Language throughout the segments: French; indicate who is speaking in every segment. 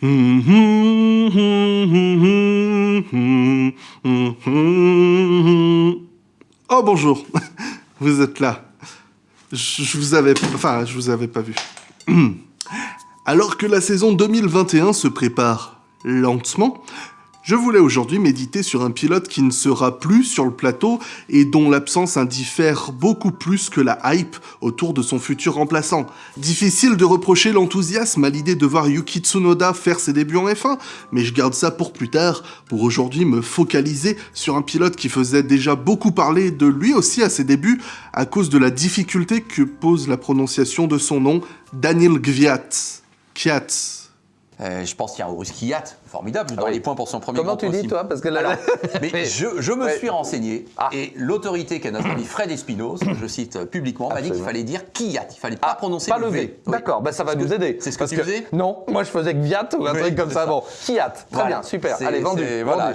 Speaker 1: Oh bonjour, vous êtes là. Je vous avais, enfin, je vous avais pas vu. Alors que la saison 2021 se prépare lentement, je voulais aujourd'hui méditer sur un pilote qui ne sera plus sur le plateau et dont l'absence indiffère beaucoup plus que la hype autour de son futur remplaçant. Difficile de reprocher l'enthousiasme à l'idée de voir Yuki Tsunoda faire ses débuts en F1, mais je garde ça pour plus tard, pour aujourd'hui me focaliser sur un pilote qui faisait déjà beaucoup parler de lui aussi à ses débuts à cause de la difficulté que pose la prononciation de son nom, Daniel Gviat.
Speaker 2: Euh, je pense qu'il y a un Kiat, formidable, dans
Speaker 3: Ah oui.
Speaker 2: les points pour son premier
Speaker 3: Comment tu dis, toi Parce que là,
Speaker 2: Alors, mais
Speaker 3: Mais-
Speaker 2: je, je me
Speaker 3: Ouais.
Speaker 2: suis renseigné
Speaker 3: Ah.
Speaker 2: et l'autorité qu'est notre ami Fred Espinoz, je cite euh, publiquement, m'a dit qu'il fallait dire Kiat, il fallait pas prononcer
Speaker 3: pas
Speaker 2: le V.
Speaker 3: V.
Speaker 2: Oui.
Speaker 3: D'accord, bah ça va nous aider.
Speaker 2: C'est ce que
Speaker 3: Parce
Speaker 2: tu faisais
Speaker 3: Non, moi je faisais Gviat ou un
Speaker 2: Oui,
Speaker 3: truc comme ça.
Speaker 2: ça.
Speaker 3: Bon, Kiat, très
Speaker 2: Voilà.
Speaker 3: bien, super. Allez, vendu.
Speaker 2: c'est- voilà.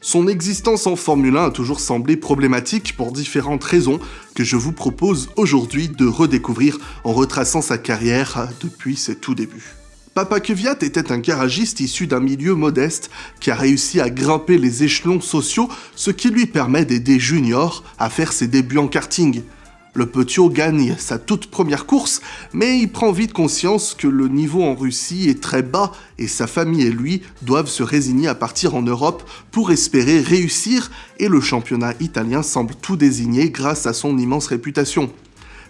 Speaker 1: Son existence en Formule 1 a toujours semblé problématique pour différentes raisons que je vous propose aujourd'hui de redécouvrir en retraçant sa carrière depuis ses tout débuts. Papa Kvyat était un garagiste issu d'un milieu modeste qui a réussi à grimper les échelons sociaux, ce qui lui permet d'aider Junior à faire ses débuts en karting. Le Petiot gagne sa toute première course, mais il prend vite conscience que le niveau en Russie est très bas et sa famille et lui doivent se résigner à partir en Europe pour espérer réussir et le championnat italien semble tout désigner grâce à son immense réputation.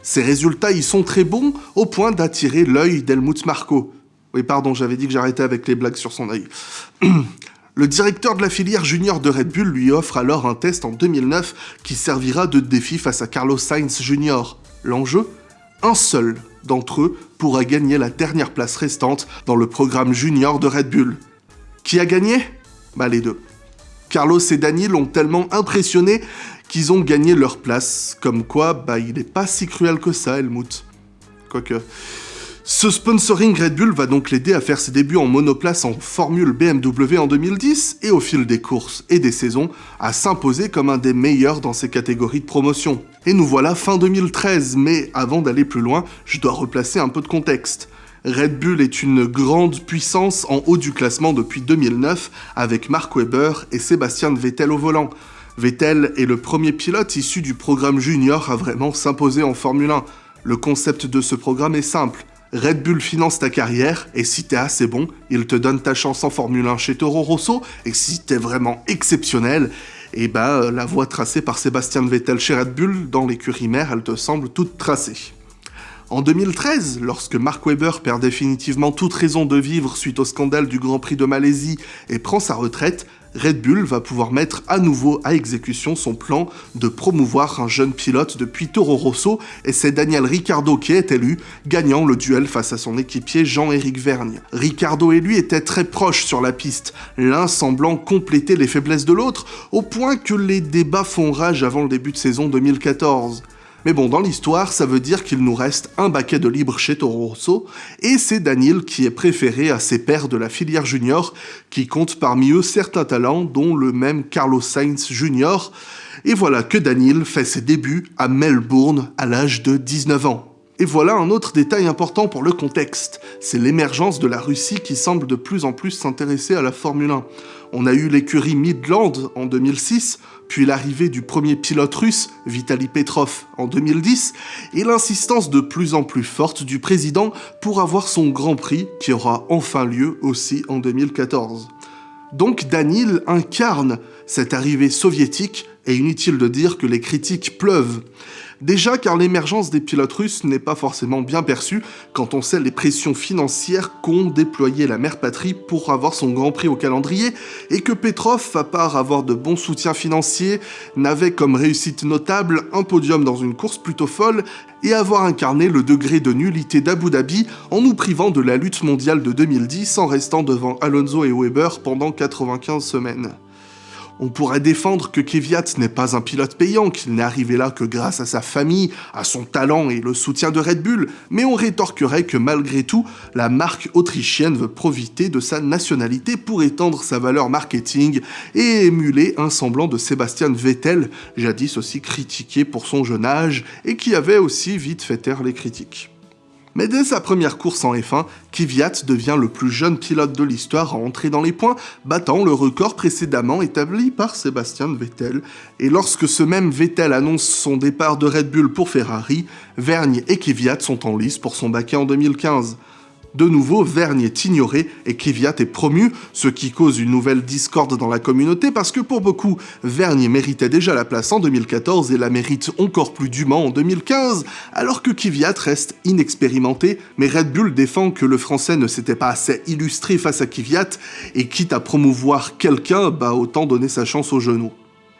Speaker 1: Ses résultats y sont très bons au point d'attirer l'œil d'Helmut Marko. Oui, pardon, j'avais dit que j'arrêtais avec les blagues sur son œil. Le directeur de la filière junior de Red Bull lui offre alors un test en 2009 qui servira de défi face à Carlos Sainz Jr. L'enjeu Un seul d'entre eux pourra gagner la dernière place restante dans le programme junior de Red Bull. Qui a gagné? Bah les deux. Carlos et Daniel ont tellement impressionné qu'ils ont gagné leur place, comme quoi bah il n'est pas si cruel que ça Helmut. Quoique... Ce sponsoring Red Bull va donc l'aider à faire ses débuts en monoplace en Formule BMW en 2010 et au fil des courses et des saisons à s'imposer comme un des meilleurs dans ses catégories de promotion. Et nous voilà fin 2013, mais avant d'aller plus loin, je dois replacer un peu de contexte. Red Bull est une grande puissance en haut du classement depuis 2009 avec Mark Webber et Sébastien Vettel au volant. Vettel est le premier pilote issu du programme junior à vraiment s'imposer en Formule 1. Le concept de ce programme est simple. Red Bull finance ta carrière, et si t'es assez bon, il te donne ta chance en Formule 1 chez Toro Rosso, et si t'es vraiment exceptionnel, et ben euh, la voie tracée par Sébastien Vettel chez Red Bull dans l'écurie mère, elle te semble toute tracée. En 2013, lorsque Mark Webber perd définitivement toute raison de vivre suite au scandale du Grand Prix de Malaisie et prend sa retraite, Red Bull va pouvoir mettre à nouveau à exécution son plan de promouvoir un jeune pilote depuis Toro Rosso et c'est Daniel Ricciardo qui est élu, gagnant le duel face à son équipier Jean-Éric Vergne. Ricciardo et lui étaient très proches sur la piste, l'un semblant compléter les faiblesses de l'autre, au point que les débats font rage avant le début de saison 2014. Mais bon, dans l'histoire, ça veut dire qu'il nous reste un baquet de libre chez Toro Rosso, et c'est Daniel qui est préféré à ses pairs de la filière junior, qui compte parmi eux certains talents, dont le même Carlos Sainz Jr. Et voilà que Daniel fait ses débuts à Melbourne à l'âge de 19 ans. Et voilà un autre détail important pour le contexte, c'est l'émergence de la Russie qui semble de plus en plus s'intéresser à la Formule 1. On a eu l'écurie Midland en 2006, puis l'arrivée du premier pilote russe, Vitaly Petrov, en 2010, et l'insistance de plus en plus forte du président pour avoir son Grand Prix qui aura enfin lieu aussi en 2014. Donc Daniel incarne cette arrivée soviétique, et inutile de dire que les critiques pleuvent. Déjà car l'émergence des pilotes russes n'est pas forcément bien perçue quand on sait les pressions financières qu'ont déployé la mère patrie pour avoir son Grand Prix au calendrier, et que Petrov, à part avoir de bons soutiens financiers, n'avait comme réussite notable un podium dans une course plutôt folle et avoir incarné le degré de nullité d'Abu Dhabi en nous privant de la lutte mondiale de 2010 en restant devant Alonso et Weber pendant 95 semaines. On pourrait défendre que Kvyat n'est pas un pilote payant, qu'il n'est arrivé là que grâce à sa famille, à son talent et le soutien de Red Bull, mais on rétorquerait que malgré tout, la marque autrichienne veut profiter de sa nationalité pour étendre sa valeur marketing et émuler un semblant de Sébastien Vettel, jadis aussi critiqué pour son jeune âge et qui avait aussi vite fait taire les critiques. Mais dès sa première course en F1, Kvyat devient le plus jeune pilote de l'histoire à entrer dans les points, battant le record précédemment établi par Sébastien Vettel. Et lorsque ce même Vettel annonce son départ de Red Bull pour Ferrari, Vergne et Kvyat sont en lice pour son baquet en 2015. De nouveau, Vergne est ignoré et Kvyat est promu, ce qui cause une nouvelle discorde dans la communauté parce que pour beaucoup, Vergne méritait déjà la place en 2014 et la mérite encore plus dûment en 2015, alors que Kvyat reste inexpérimenté, mais Red Bull défend que le français ne s'était pas assez illustré face à Kvyat et quitte à promouvoir quelqu'un, bah autant donner sa chance au genou.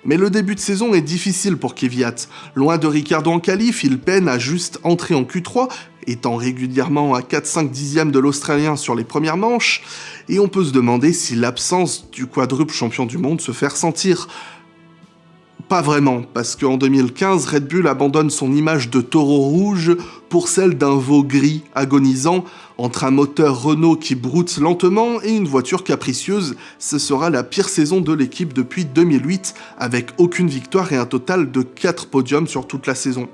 Speaker 1: Mais le début de saison est difficile pour Kvyat. Loin de Ricardo en qualif, il peine à juste entrer en Q3, étant régulièrement à 4-5 dixièmes de l'Australien sur les premières manches, et on peut se demander si l'absence du quadruple champion du monde se fait ressentir. Pas vraiment, parce qu'en 2015, Red Bull abandonne son image de taureau rouge pour celle d'un veau gris agonisant, entre un moteur Renault qui broute lentement et une voiture capricieuse, ce sera la pire saison de l'équipe depuis 2008, avec aucune victoire et un total de 4 podiums sur toute la saison.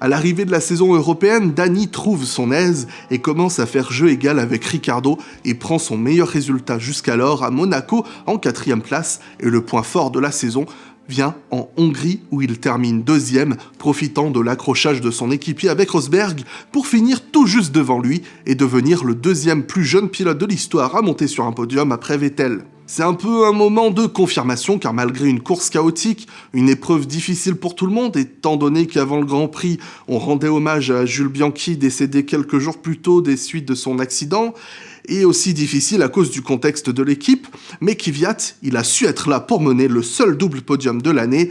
Speaker 1: À l'arrivée de la saison européenne, Dani trouve son aise et commence à faire jeu égal avec Ricardo et prend son meilleur résultat jusqu'alors à Monaco en quatrième place et le point fort de la saison vient en Hongrie où il termine deuxième, profitant de l'accrochage de son équipier avec Rosberg pour finir tout juste devant lui et devenir le deuxième plus jeune pilote de l'histoire à monter sur un podium après Vettel. C'est un peu un moment de confirmation car malgré une course chaotique, une épreuve difficile pour tout le monde étant donné qu'avant le Grand Prix, on rendait hommage à Jules Bianchi décédé quelques jours plus tôt des suites de son accident, et aussi difficile à cause du contexte de l'équipe, mais Kvyat, il a su être là pour mener le seul double podium de l'année,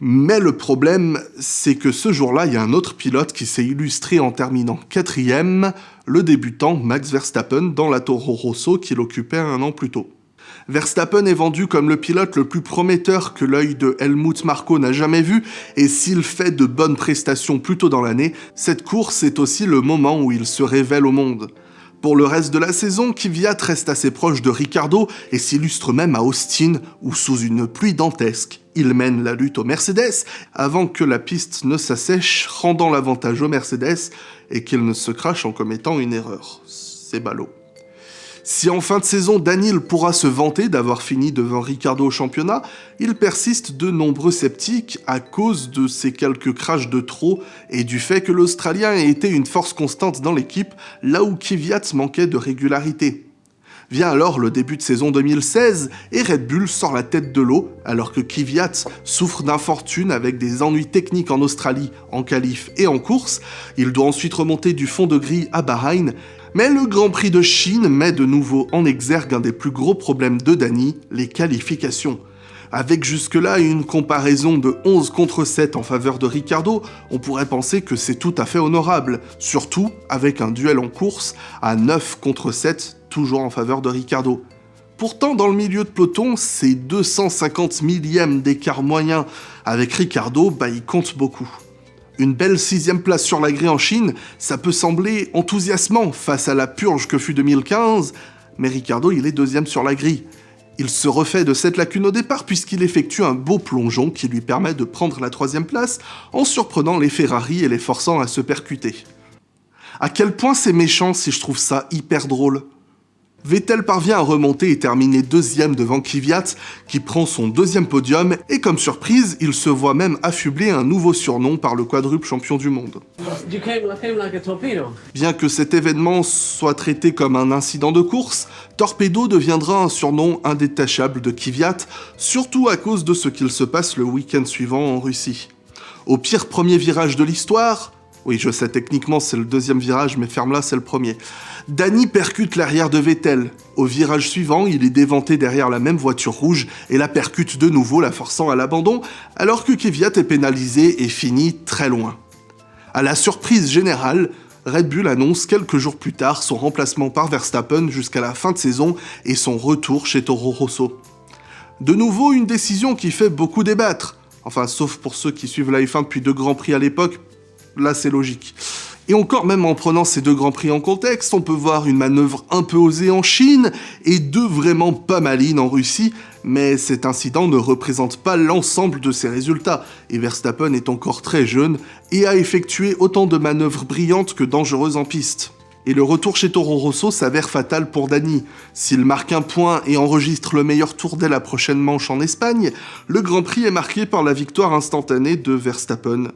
Speaker 1: mais le problème, c'est que ce jour-là, il y a un autre pilote qui s'est illustré en terminant quatrième, le débutant Max Verstappen dans la Toro Rosso qu'il occupait un an plus tôt. Verstappen est vendu comme le pilote le plus prometteur que l'œil de Helmut Marko n'a jamais vu, et s'il fait de bonnes prestations plus tôt dans l'année, cette course est aussi le moment où il se révèle au monde. Pour le reste de la saison, Kvyat reste assez proche de Ricardo et s'illustre même à Austin, où sous une pluie dantesque, il mène la lutte au Mercedes avant que la piste ne s'assèche, rendant l'avantage au Mercedes et qu'il ne se crache en commettant une erreur. C'est ballot. Si en fin de saison Daniel pourra se vanter d'avoir fini devant Ricardo au championnat, il persiste de nombreux sceptiques à cause de ces quelques crashs de trop et du fait que l'Australien ait été une force constante dans l'équipe là où Kvyat manquait de régularité. Vient alors le début de saison 2016 et Red Bull sort la tête de l'eau alors que Kvyat souffre d'infortune avec des ennuis techniques en Australie, en qualif et en course. Il doit ensuite remonter du fond de grille à Bahreïn mais le Grand Prix de Chine met de nouveau en exergue un des plus gros problèmes de Dani, les qualifications. Avec jusque-là une comparaison de 11 contre 7 en faveur de Ricardo, on pourrait penser que c'est tout à fait honorable, surtout avec un duel en course à 9 contre 7, toujours en faveur de Ricardo. Pourtant, dans le milieu de peloton, ces 250 millièmes d'écart moyen avec Ricardo, bah, ils comptent beaucoup. Une belle sixième place sur la grille en Chine, ça peut sembler enthousiasmant face à la purge que fut 2015, mais Ricardo il est deuxième sur la grille. Il se refait de cette lacune au départ puisqu'il effectue un beau plongeon qui lui permet de prendre la troisième place en surprenant les Ferrari et les forçant à se percuter. À quel point c'est méchant si je trouve ça hyper drôle? Vettel parvient à remonter et terminer deuxième devant Kvyat, qui prend son deuxième podium, et comme surprise, il se voit même affubler un nouveau surnom par le quadruple champion du monde. Bien que cet événement soit traité comme un incident de course, Torpedo deviendra un surnom indétachable de Kvyat, surtout à cause de ce qu'il se passe le week-end suivant en Russie. Au pire premier virage de l'histoire, oui, je sais, techniquement, c'est le deuxième virage, mais ferme-la, c'est le premier. Danny percute l'arrière de Vettel. Au virage suivant, il est déventé derrière la même voiture rouge et la percute de nouveau, la forçant à l'abandon, alors que Kvyat est pénalisé et finit très loin. À la surprise générale, Red Bull annonce quelques jours plus tard son remplacement par Verstappen jusqu'à la fin de saison et son retour chez Toro Rosso. De nouveau, une décision qui fait beaucoup débattre. Enfin, sauf pour ceux qui suivent la F1 depuis deux Grands Prix à l'époque, là c'est logique. Et encore même en prenant ces deux grands prix en contexte, on peut voir une manœuvre un peu osée en Chine et deux vraiment pas malines en Russie, mais cet incident ne représente pas l'ensemble de ses résultats, et Verstappen est encore très jeune et a effectué autant de manœuvres brillantes que dangereuses en piste. Et le retour chez Toro Rosso s'avère fatal pour Dani. S'il marque un point et enregistre le meilleur tour dès la prochaine manche en Espagne, le Grand Prix est marqué par la victoire instantanée de Verstappen.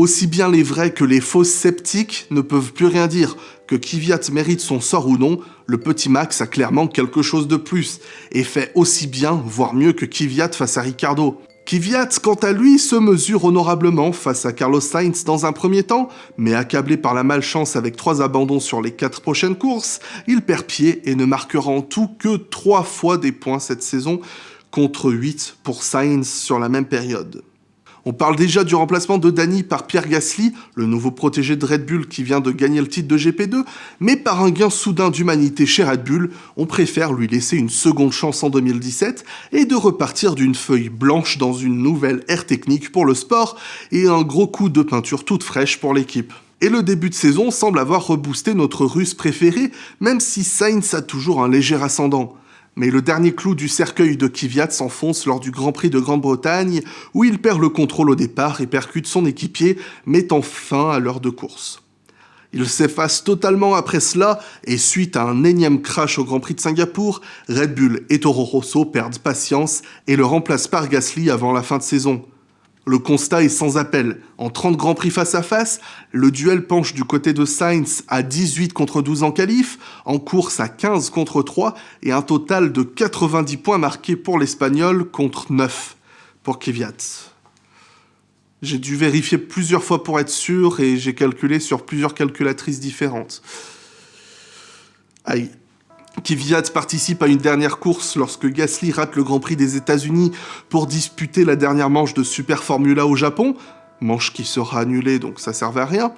Speaker 1: Aussi bien les vrais que les faux sceptiques ne peuvent plus rien dire. Que Kvyat mérite son sort ou non, le petit Max a clairement quelque chose de plus, et fait aussi bien, voire mieux que Kvyat face à Ricardo. Kvyat, quant à lui, se mesure honorablement face à Carlos Sainz dans un premier temps, mais accablé par la malchance avec trois abandons sur les quatre prochaines courses, il perd pied et ne marquera en tout que trois fois des points cette saison, contre 8 pour Sainz sur la même période. On parle déjà du remplacement de Danny par Pierre Gasly, le nouveau protégé de Red Bull qui vient de gagner le titre de GP2, mais par un gain soudain d'humanité chez Red Bull, on préfère lui laisser une seconde chance en 2017 et de repartir d'une feuille blanche dans une nouvelle ère technique pour le sport et un gros coup de peinture toute fraîche pour l'équipe. Et le début de saison semble avoir reboosté notre russe préféré, même si Sainz a toujours un léger ascendant. Mais le dernier clou du cercueil de Kvyat s'enfonce lors du Grand Prix de Grande-Bretagne, où il perd le contrôle au départ et percute son équipier, mettant fin à l'heure de course. Il s'efface totalement après cela, et suite à un énième crash au Grand Prix de Singapour, Red Bull et Toro Rosso perdent patience et le remplacent par Gasly avant la fin de saison. Le constat est sans appel. En 30 Grands Prix face à face, le duel penche du côté de Sainz à 18 contre 12 en qualif, en course à 15 contre 3 et un total de 90 points marqués pour l'Espagnol contre 9 pour Kvyat. J'ai dû vérifier plusieurs fois pour être sûr et j'ai calculé sur plusieurs calculatrices différentes. Aïe. Kvyat participe à une dernière course lorsque Gasly rate le Grand Prix des États-Unis pour disputer la dernière manche de Super Formula au Japon, manche qui sera annulée donc ça servait à rien.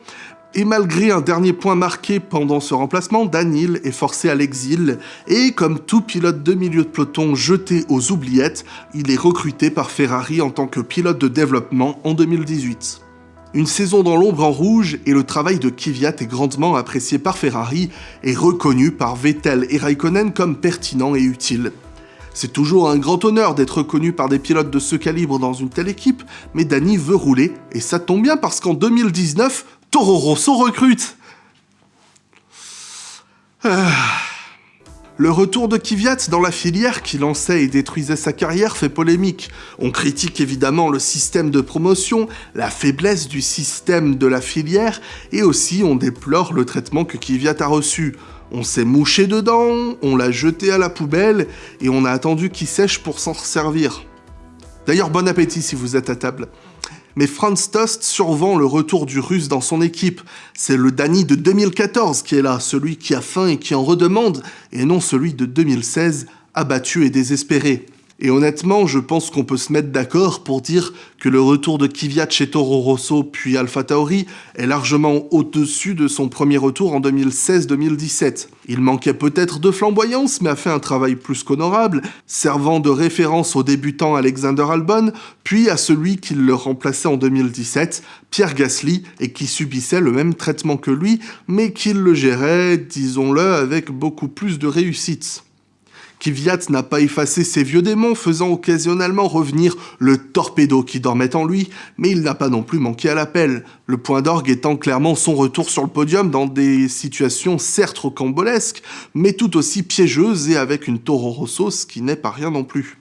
Speaker 1: Et malgré un dernier point marqué pendant ce remplacement, Daniel est forcé à l'exil et comme tout pilote de milieu de peloton jeté aux oubliettes, il est recruté par Ferrari en tant que pilote de développement en 2018. Une saison dans l'ombre en rouge et le travail de Kvyat est grandement apprécié par Ferrari et reconnu par Vettel et Raikkonen comme pertinent et utile. C'est toujours un grand honneur d'être reconnu par des pilotes de ce calibre dans une telle équipe, mais Danny veut rouler, et ça tombe bien parce qu'en 2019, Toro Rosso recrute ah. Le retour de Kvyat dans la filière qui lançait et détruisait sa carrière fait polémique. On critique évidemment le système de promotion, la faiblesse du système de la filière, et aussi on déplore le traitement que Kvyat a reçu. On s'est mouché dedans, on l'a jeté à la poubelle, et on a attendu qu'il sèche pour s'en servir. D'ailleurs, bon appétit si vous êtes à table mais Franz Tost survend le retour du russe dans son équipe. C'est le Dany de 2014 qui est là, celui qui a faim et qui en redemande, et non celui de 2016, abattu et désespéré. Et honnêtement, je pense qu'on peut se mettre d'accord pour dire que le retour de Kvyat chez Toro Rosso puis Alpha Tauri est largement au-dessus de son premier retour en 2016-2017. Il manquait peut-être de flamboyance, mais a fait un travail plus qu'honorable, servant de référence au débutant Alexander Albon, puis à celui qui le remplaçait en 2017, Pierre Gasly, et qui subissait le même traitement que lui, mais qui le gérait, disons-le, avec beaucoup plus de réussite. Kvyat n'a pas effacé ses vieux démons, faisant occasionnellement revenir le torpedo qui dormait en lui, mais il n'a pas non plus manqué à l'appel, le point d'orgue étant clairement son retour sur le podium dans des situations certes rocambolesques, mais tout aussi piégeuses et avec une Toro Rosso, qui n'est pas rien non plus.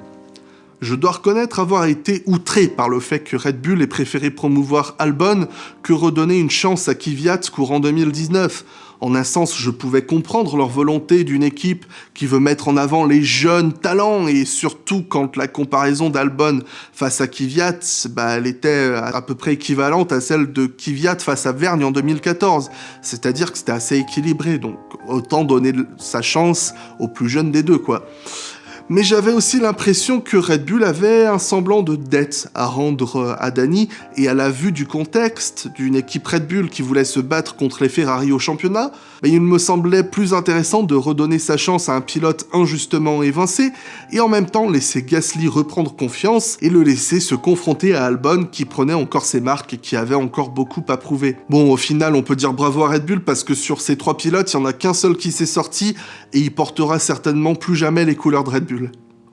Speaker 1: Je dois reconnaître avoir été outré par le fait que Red Bull ait préféré promouvoir Albon que redonner une chance à Kvyat courant 2019. En un sens, je pouvais comprendre leur volonté d'une équipe qui veut mettre en avant les jeunes talents et surtout quand la comparaison d'Albon face à Kvyat, bah, elle était à peu près équivalente à celle de Kvyat face à Vergne en 2014. C'est-à-dire que c'était assez équilibré, donc autant donner sa chance aux plus jeunes des deux, quoi. Mais j'avais aussi l'impression que Red Bull avait un semblant de dette à rendre à Danny, et à la vue du contexte d'une équipe Red Bull qui voulait se battre contre les Ferrari au championnat, ben, il me semblait plus intéressant de redonner sa chance à un pilote injustement évincé, et en même temps laisser Gasly reprendre confiance et le laisser se confronter à Albon qui prenait encore ses marques et qui avait encore beaucoup à prouver. Bon, au final, on peut dire bravo à Red Bull parce que sur ces trois pilotes, il n'y en a qu'un seul qui s'est sorti, et il portera certainement plus jamais les couleurs de Red Bull.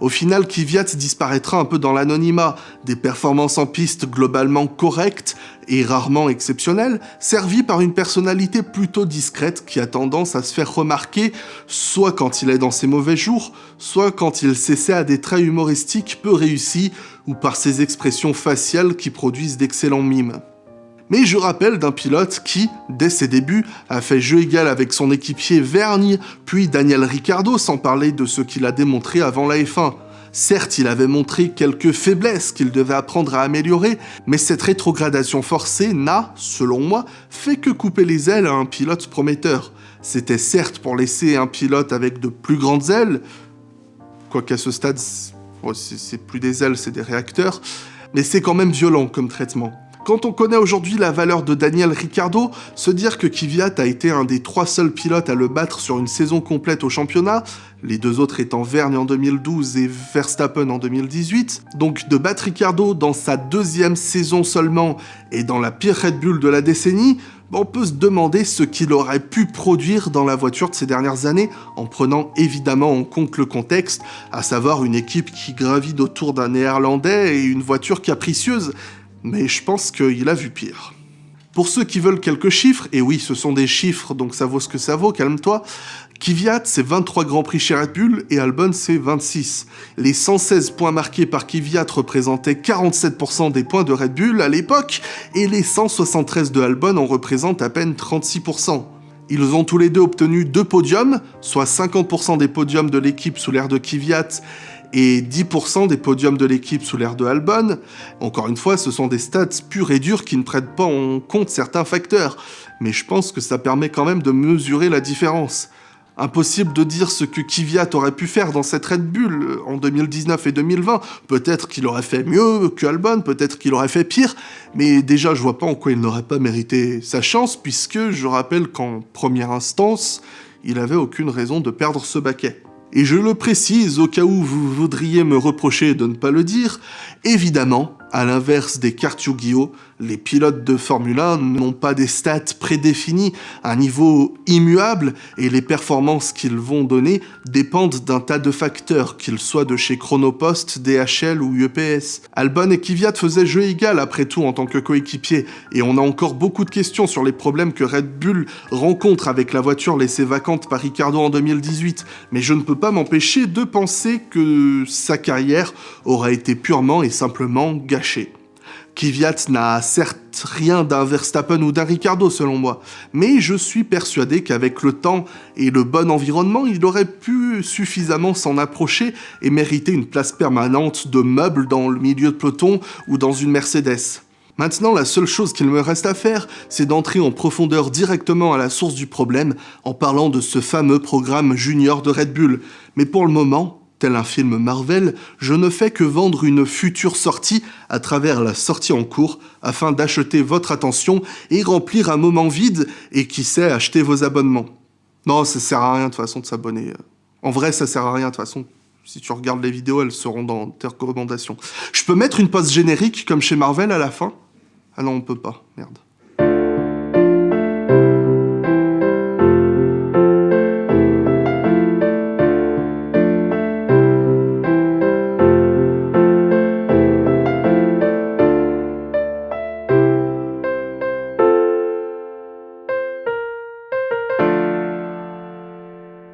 Speaker 1: Au final, Kvyat disparaîtra un peu dans l'anonymat, des performances en piste globalement correctes et rarement exceptionnelles, servies par une personnalité plutôt discrète qui a tendance à se faire remarquer soit quand il est dans ses mauvais jours, soit quand il s'essaie à des traits humoristiques peu réussis ou par ses expressions faciales qui produisent d'excellents mimes mais je rappelle d'un pilote qui, dès ses débuts, a fait jeu égal avec son équipier Vergne, puis Daniel Ricciardo, sans parler de ce qu'il a démontré avant la F1. Certes, il avait montré quelques faiblesses qu'il devait apprendre à améliorer, mais cette rétrogradation forcée n'a, selon moi, fait que couper les ailes à un pilote prometteur. C'était certes pour laisser un pilote avec de plus grandes ailes, quoiqu'à ce stade, c'est plus des ailes, c'est des réacteurs, mais c'est quand même violent comme traitement. Quand on connaît aujourd'hui la valeur de Daniel Ricciardo, se dire que Kvyat a été un des trois seuls pilotes à le battre sur une saison complète au championnat, les deux autres étant Vergne en 2012 et Verstappen en 2018, donc de battre Ricciardo dans sa deuxième saison seulement et dans la pire Red Bull de la décennie, on peut se demander ce qu'il aurait pu produire dans la voiture de ces dernières années, en prenant évidemment en compte le contexte, à savoir une équipe qui gravite autour d'un néerlandais et une voiture capricieuse, mais je pense qu'il a vu pire. Pour ceux qui veulent quelques chiffres, et oui, ce sont des chiffres, donc ça vaut ce que ça vaut, calme-toi, Kvyat, c'est 23 Grands Prix chez Red Bull, et Albon, c'est 26. Les 116 points marqués par Kvyat représentaient 47% des points de Red Bull à l'époque, et les 173 de Albon en représentent à peine 36%. Ils ont tous les deux obtenu deux podiums, soit 50% des podiums de l'équipe sous l'ère de Kvyat et 10% des podiums de l'équipe sous l'ère de Albon. Encore une fois, ce sont des stats purs et durs qui ne prennent pas en compte certains facteurs, mais je pense que ça permet quand même de mesurer la différence. Impossible de dire ce que Kvyat aurait pu faire dans cette Red Bull en 2019 et 2020. Peut-être qu'il aurait fait mieux que Albon, peut-être qu'il aurait fait pire, mais déjà je vois pas en quoi il n'aurait pas mérité sa chance, puisque je rappelle qu'en première instance, il avait aucune raison de perdre ce baquet. Et je le précise au cas où vous voudriez me reprocher de ne pas le dire, évidemment, à l'inverse des cartes Yu-Gi-Oh, les pilotes de Formule 1 n'ont pas des stats prédéfinis, un niveau immuable, et les performances qu'ils vont donner dépendent d'un tas de facteurs, qu'ils soient de chez Chronopost, DHL ou UPS. Albon et Kvyat faisaient jeu égal après tout en tant que coéquipiers, et on a encore beaucoup de questions sur les problèmes que Red Bull rencontre avec la voiture laissée vacante par Ricardo en 2018, mais je ne peux pas m'empêcher de penser que sa carrière aura été purement et simplement gâchée. Kvyat n'a certes rien d'un Verstappen ou d'un Ricardo selon moi, mais je suis persuadé qu'avec le temps et le bon environnement, il aurait pu suffisamment s'en approcher et mériter une place permanente de meuble dans le milieu de peloton ou dans une Mercedes. Maintenant, la seule chose qu'il me reste à faire, c'est d'entrer en profondeur directement à la source du problème en parlant de ce fameux programme junior de Red Bull. Mais pour le moment, Tel un film Marvel, je ne fais que vendre une future sortie à travers la sortie en cours afin d'acheter votre attention et remplir un moment vide et qui sait acheter vos abonnements. Non, ça sert à rien de toute façon de s'abonner. En vrai, ça sert à rien de toute façon. Si tu regardes les vidéos, elles seront dans tes recommandations. Je peux mettre une pause générique comme chez Marvel à la fin? Ah non, on peut pas. Merde.